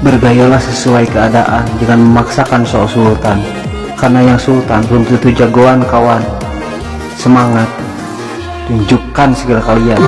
Bergayalah sesuai keadaan Jangan memaksakan soal sultan. Karena yang sultan belum tentu jagoan kawan. Semangat. Tunjukkan segala kalian.